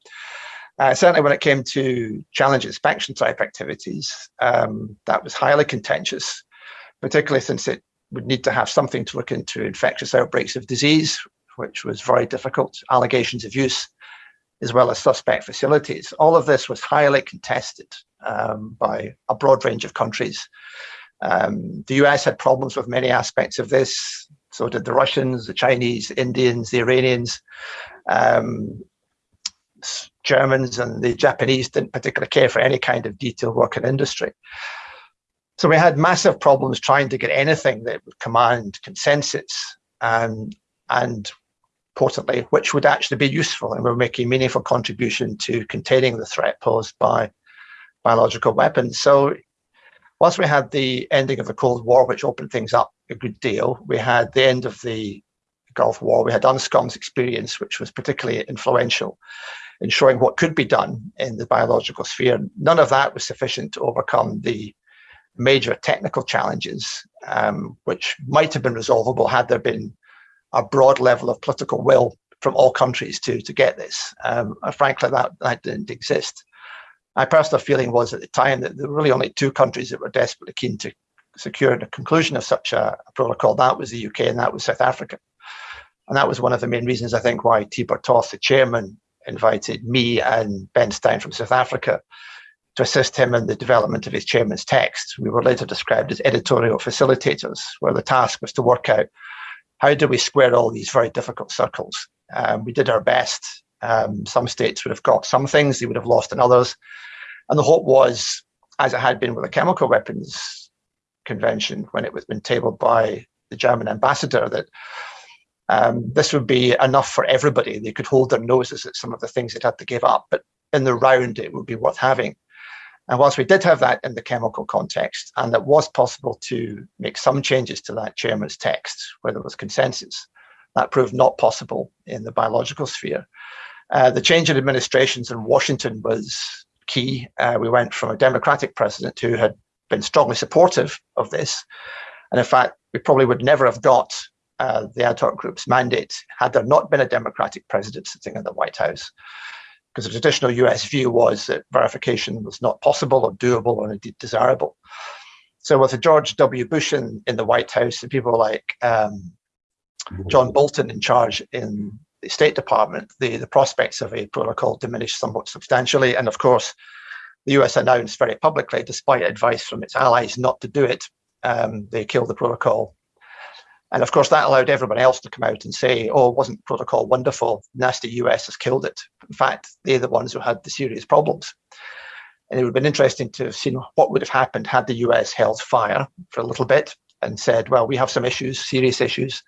Uh, certainly when it came to challenge inspection type activities, um, that was highly contentious, particularly since it would need to have something to look into infectious outbreaks of disease, which was very difficult, allegations of use, as well as suspect facilities. All of this was highly contested um, by a broad range of countries. Um, the US had problems with many aspects of this. So did the Russians, the Chinese, the Indians, the Iranians. Um, Germans and the Japanese didn't particularly care for any kind of detailed work in industry. So we had massive problems trying to get anything that would command consensus um, and importantly, which would actually be useful and make a meaningful contribution to containing the threat posed by biological weapons. So whilst we had the ending of the Cold War, which opened things up a good deal, we had the end of the Gulf War, we had UNSCOM's experience, which was particularly influential in showing what could be done in the biological sphere. None of that was sufficient to overcome the major technical challenges, um, which might have been resolvable had there been a broad level of political will from all countries to to get this. Um, frankly, that, that didn't exist my personal feeling was at the time that there were really only two countries that were desperately keen to secure the conclusion of such a, a protocol. That was the UK and that was South Africa. And that was one of the main reasons, I think, why Tibor Toth, the chairman, invited me and Ben Stein from South Africa to assist him in the development of his chairman's text. We were later described as editorial facilitators, where the task was to work out how do we square all these very difficult circles. Um, we did our best um, some states would have got some things, they would have lost in others. And the hope was, as it had been with the chemical weapons convention when it was been tabled by the German ambassador, that um, this would be enough for everybody. They could hold their noses at some of the things they'd had to give up, but in the round, it would be worth having. And whilst we did have that in the chemical context, and it was possible to make some changes to that chairman's text where there was consensus, that proved not possible in the biological sphere. Uh, the change in administrations in Washington was key. Uh, we went from a Democratic president who had been strongly supportive of this. And in fact, we probably would never have got uh, the ad hoc group's mandate had there not been a Democratic president sitting in the White House. Because the traditional US view was that verification was not possible or doable or indeed desirable. So with George W. Bush in, in the White House, and people like um, John Bolton in charge in the State Department, the, the prospects of a protocol diminished somewhat substantially. And of course, the US announced very publicly, despite advice from its allies not to do it, um, they killed the protocol. And of course, that allowed everyone else to come out and say, oh, wasn't protocol wonderful? Nasty US has killed it. In fact, they're the ones who had the serious problems. And it would have been interesting to have seen what would have happened had the US held fire for a little bit and said, well, we have some issues, serious issues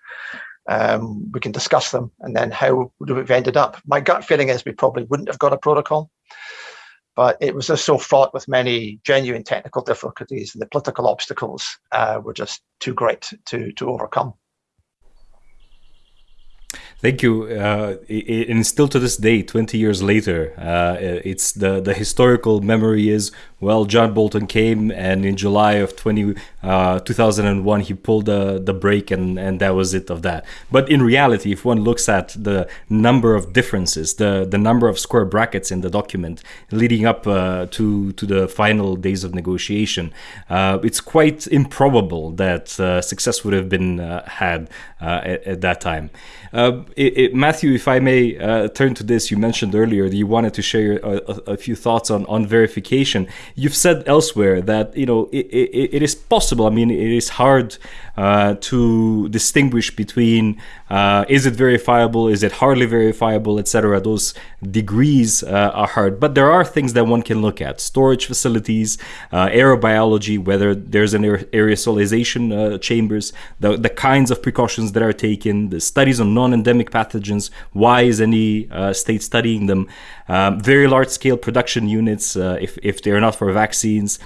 um, we can discuss them and then how would we have ended up. My gut feeling is we probably wouldn't have got a protocol, but it was just so fraught with many genuine technical difficulties and the political obstacles uh, were just too great to, to overcome. Thank you. Uh, and still to this day, 20 years later, uh, it's the, the historical memory is, well, John Bolton came and in July of 20, uh, uh, 2001 he pulled the the brake and and that was it of that. But in reality, if one looks at the number of differences, the the number of square brackets in the document leading up uh, to to the final days of negotiation, uh, it's quite improbable that uh, success would have been had at, at, that time. It, it, Matthew, if I may turn to this, you mentioned earlier that you wanted to share a, a, a few thoughts on on verification. You've said elsewhere that you know it, it, it is possible. I mean, it is hard uh, to distinguish between uh, is it verifiable, is it hardly verifiable, etc. Those degrees uh, are hard, but there are things that one can look at: storage facilities, uh, aerobiology, whether there's an aerosolization uh, chambers, the the kinds of precautions that are taken, the studies on non-endemic pathogens. Why is any uh, state studying them? Um, very large-scale production units, if if they're not for vaccines,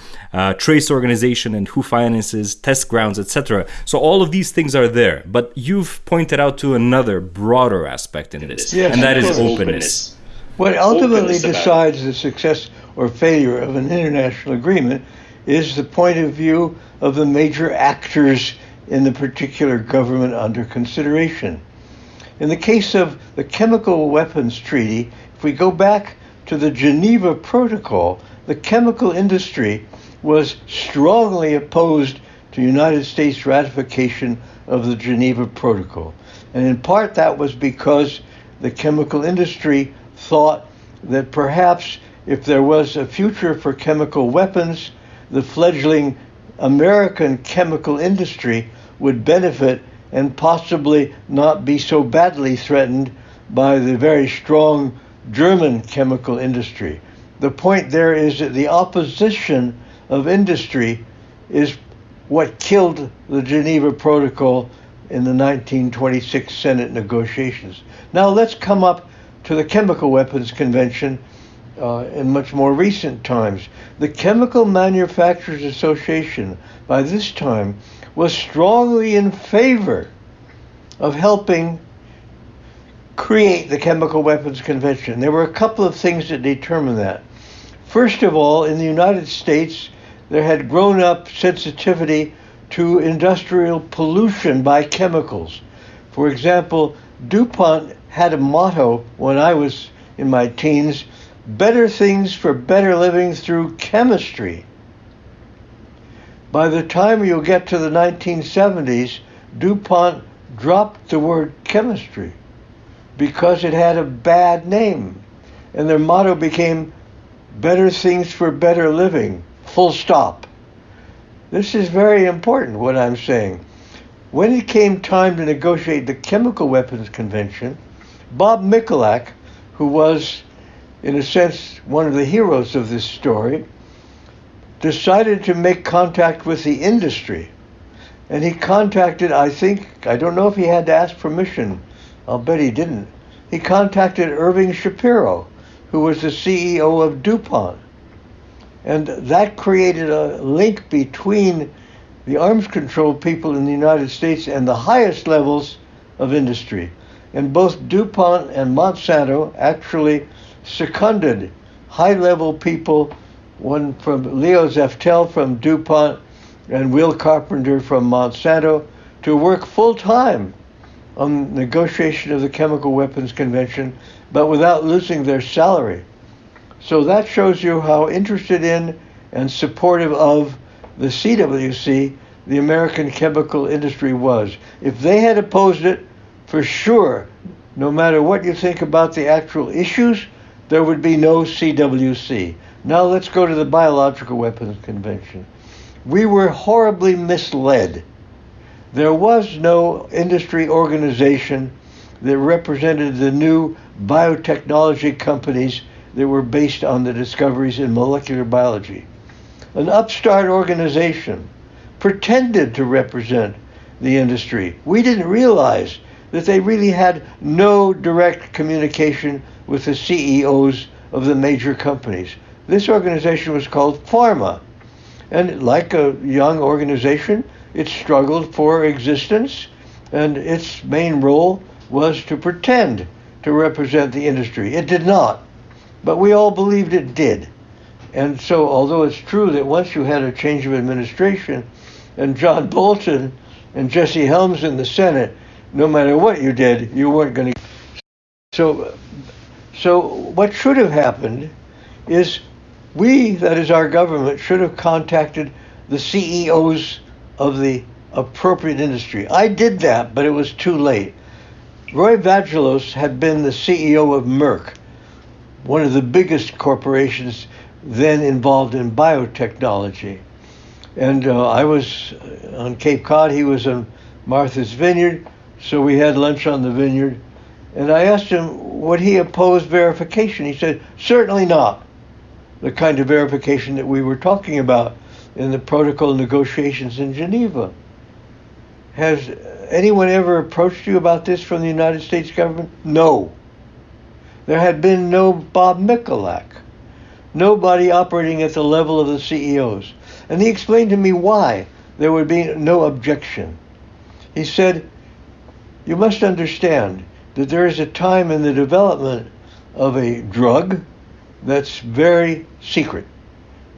trace organization and who finances, test grounds, etc. So all of these things are there, but you've pointed out to another broader aspect in this, yes, and that is openness. openness. What ultimately openness decides the success or failure of an international agreement is the point of view of the major actors in the particular government under consideration. In the case of the Chemical Weapons Treaty, if we go back to the Geneva Protocol, the chemical industry was strongly opposed to United States ratification of the Geneva Protocol. And in part that was because the chemical industry thought that perhaps if there was a future for chemical weapons, the fledgling American chemical industry would benefit and possibly not be so badly threatened by the very strong German chemical industry. The point there is that the opposition of industry is what killed the Geneva Protocol in the 1926 Senate negotiations. Now let's come up to the Chemical Weapons Convention uh, in much more recent times. The Chemical Manufacturers Association, by this time, was strongly in favor of helping create the Chemical Weapons Convention. There were a couple of things that determined that. First of all, in the United States, there had grown up sensitivity to industrial pollution by chemicals. For example, DuPont had a motto when I was in my teens better things for better living through chemistry. By the time you get to the 1970s, DuPont dropped the word chemistry because it had a bad name. And their motto became better things for better living. Full stop. This is very important, what I'm saying. When it came time to negotiate the Chemical Weapons Convention, Bob Mikulak, who was, in a sense, one of the heroes of this story, decided to make contact with the industry. And he contacted, I think, I don't know if he had to ask permission. I'll bet he didn't. He contacted Irving Shapiro, who was the CEO of DuPont. And that created a link between the arms control people in the United States and the highest levels of industry. And both DuPont and Monsanto actually seconded high level people, one from Leo Zeftel from DuPont and Will Carpenter from Monsanto, to work full time on negotiation of the Chemical Weapons Convention, but without losing their salary. So that shows you how interested in and supportive of the CWC the American chemical industry was. If they had opposed it, for sure, no matter what you think about the actual issues, there would be no CWC. Now let's go to the Biological Weapons Convention. We were horribly misled. There was no industry organization that represented the new biotechnology companies that were based on the discoveries in molecular biology. An upstart organization pretended to represent the industry. We didn't realize that they really had no direct communication with the CEOs of the major companies. This organization was called Pharma. And like a young organization, it struggled for existence, and its main role was to pretend to represent the industry. It did not. But we all believed it did. And so, although it's true that once you had a change of administration, and John Bolton and Jesse Helms in the Senate, no matter what you did, you weren't going to. So, so what should have happened is we, that is our government, should have contacted the CEOs of the appropriate industry. I did that, but it was too late. Roy Vagelos had been the CEO of Merck, one of the biggest corporations then involved in biotechnology. And uh, I was on Cape Cod, he was on Martha's Vineyard, so we had lunch on the vineyard. And I asked him, would he oppose verification? He said, certainly not. The kind of verification that we were talking about in the protocol negotiations in Geneva. Has anyone ever approached you about this from the United States government? No. There had been no Bob Mikulak, nobody operating at the level of the CEOs. And he explained to me why there would be no objection. He said, You must understand that there is a time in the development of a drug that's very secret.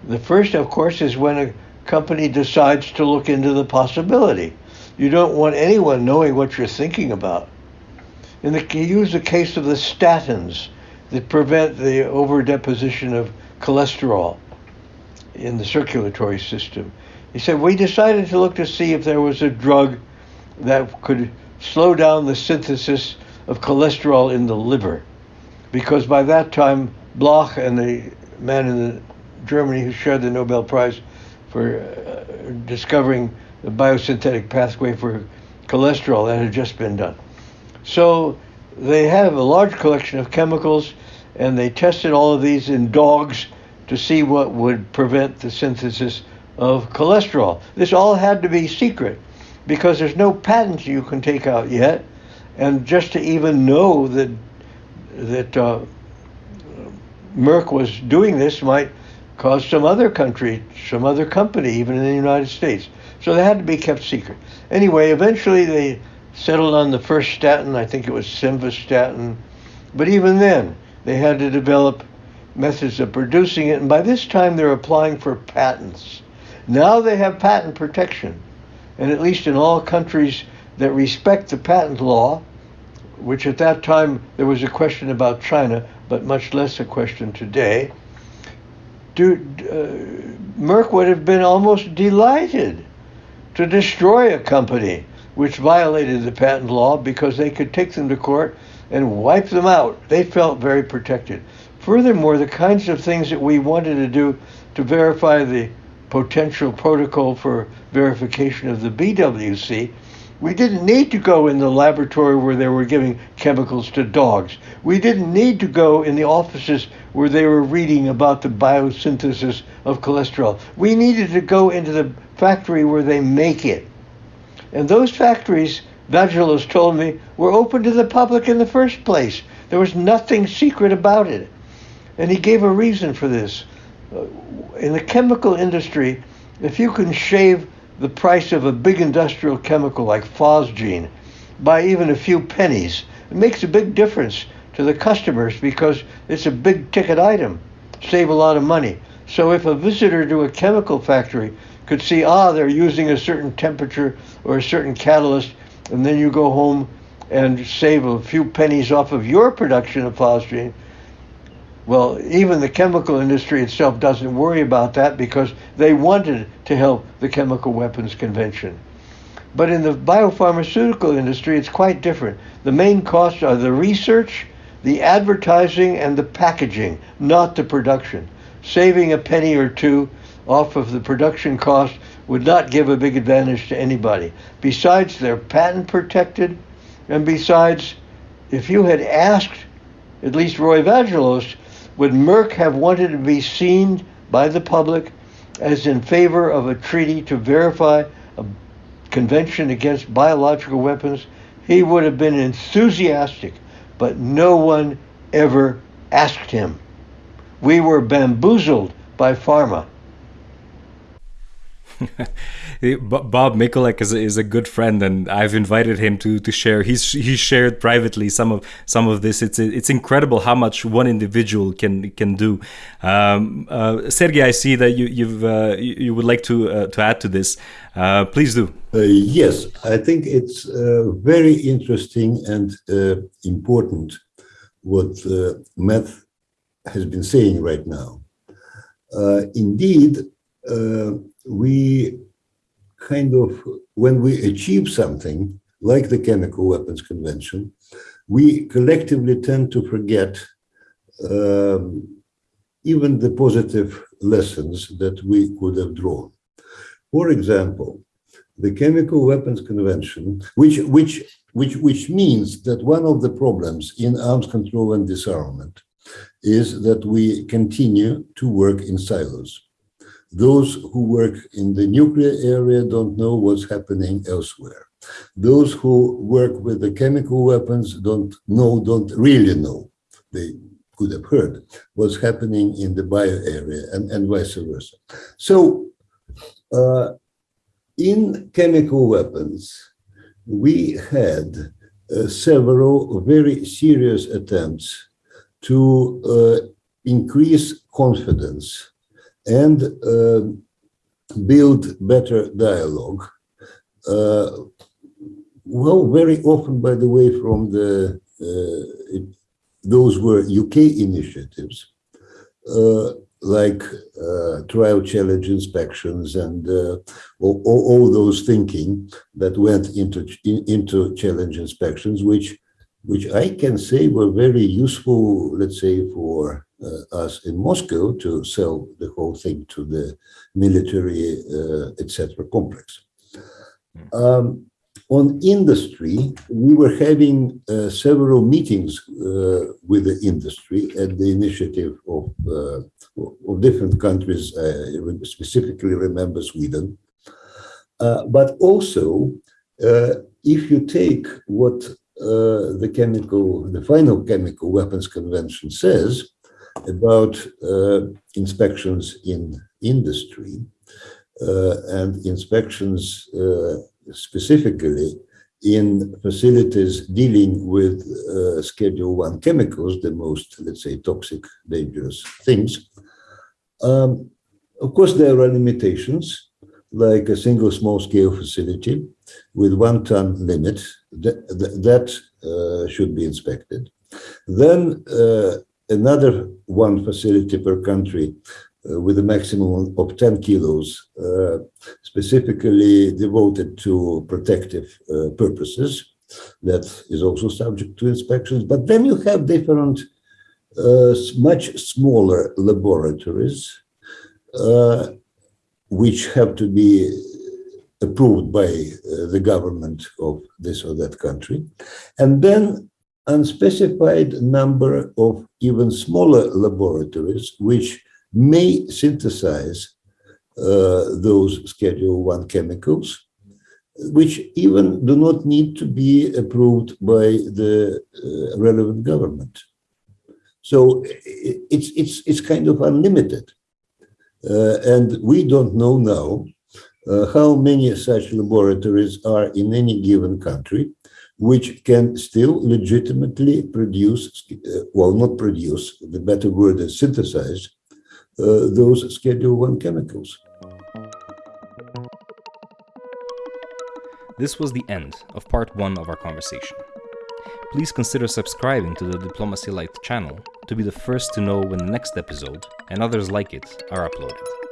The first, of course, is when a company decides to look into the possibility. You don't want anyone knowing what you're thinking about. And the, he used the case of the statins that prevent the overdeposition of cholesterol in the circulatory system. He said, We decided to look to see if there was a drug that could slow down the synthesis of cholesterol in the liver. Because by that time, Bloch and the man in the, Germany who shared the Nobel Prize for uh, discovering the biosynthetic pathway for cholesterol that had just been done. So they have a large collection of chemicals and they tested all of these in dogs to see what would prevent the synthesis of cholesterol. This all had to be secret because there's no patents you can take out yet, and just to even know that that uh, Merck was doing this might cause some other country, some other company, even in the United States. So they had to be kept secret. Anyway, eventually they settled on the first statin. I think it was simvastatin, but even then they had to develop methods of producing it, and by this time they're applying for patents. Now they have patent protection, and at least in all countries that respect the patent law, which at that time there was a question about China, but much less a question today, do, uh, Merck would have been almost delighted to destroy a company which violated the patent law because they could take them to court and wipe them out. They felt very protected. Furthermore, the kinds of things that we wanted to do to verify the potential protocol for verification of the BWC, we didn't need to go in the laboratory where they were giving chemicals to dogs. We didn't need to go in the offices where they were reading about the biosynthesis of cholesterol. We needed to go into the factory where they make it. And those factories, Vagelos told me, were open to the public in the first place. There was nothing secret about it. And he gave a reason for this. Uh, in the chemical industry, if you can shave the price of a big industrial chemical like phosgene by even a few pennies, it makes a big difference to the customers because it's a big ticket item. Save a lot of money. So if a visitor to a chemical factory could see, ah, they're using a certain temperature or a certain catalyst, and then you go home and save a few pennies off of your production of phosgene, well, even the chemical industry itself doesn't worry about that because they wanted to help the Chemical Weapons Convention. But in the biopharmaceutical industry, it's quite different. The main costs are the research, the advertising, and the packaging, not the production. Saving a penny or two off of the production cost would not give a big advantage to anybody. Besides, they're patent protected, and besides, if you had asked at least Roy Vagelos would Merck have wanted to be seen by the public as in favor of a treaty to verify a convention against biological weapons? He would have been enthusiastic, but no one ever asked him. We were bamboozled by pharma. [LAUGHS] Bob Mikulak is a, is a good friend, and I've invited him to to share. He's he shared privately some of some of this. It's it's incredible how much one individual can can do. Um, uh, Sergey, I see that you you've uh, you, would like to uh, to add to this. Uh, please do. Uh, yes, I think it's uh, very interesting and important what Matt has been saying right now. indeed we kind of, when we achieve something like the Chemical Weapons Convention, we collectively tend to forget um, even the positive lessons that we could have drawn. For example, the Chemical Weapons Convention, which, which, which, which means that one of the problems in arms control and disarmament is that we continue to work in silos. Those who work in the nuclear area don't know what's happening elsewhere. Those who work with the chemical weapons don't know, don't really know. They could have heard what's happening in the bio area and, and vice versa. So uh, in chemical weapons, we had uh, several very serious attempts to uh, increase confidence and uh, build better dialogue. Uh, well, very often, by the way, from the uh, it, those were UK initiatives, like uh, trial challenge inspections and uh, all, all, those thinking that went into into challenge inspections, which which I can say were very useful, let's say, for us in Moscow to sell the whole thing to the military, uh, etc. complex. Hmm. Um, on industry, we were having uh, several meetings uh, with the industry at the initiative of, uh, of different countries. I specifically remember Sweden. Uh, but also, if you take what the chemical, the final chemical weapons convention says, about uh, inspections in industry uh, and inspections uh, specifically in facilities dealing with uh, Schedule 1 chemicals, the most, let's say, toxic, dangerous things. Um, of course, there are limitations, like a single small-scale facility with one ton limit, that, that uh, should be inspected. Then uh, another one facility per country uh, with a maximum of 10 kilos, uh, specifically devoted to protective uh, purposes. That is also subject to inspections. But then you have different, uh, much smaller laboratories, uh, which have to be approved by uh, the government of this or that country. And then unspecified number of even smaller laboratories which may synthesize uh, those Schedule 1 chemicals, which even do not need to be approved by the uh, relevant government. So it's, it's, it's kind of unlimited. Uh, and we don't know now uh, how many such laboratories are in any given country which can still legitimately produce, uh, well, not produce, the better word is synthesize, uh, those Schedule 1 chemicals. This was the end of part one of our conversation. Please consider subscribing to the Diplomacy Light channel to be the first to know when the next episode and others like it are uploaded.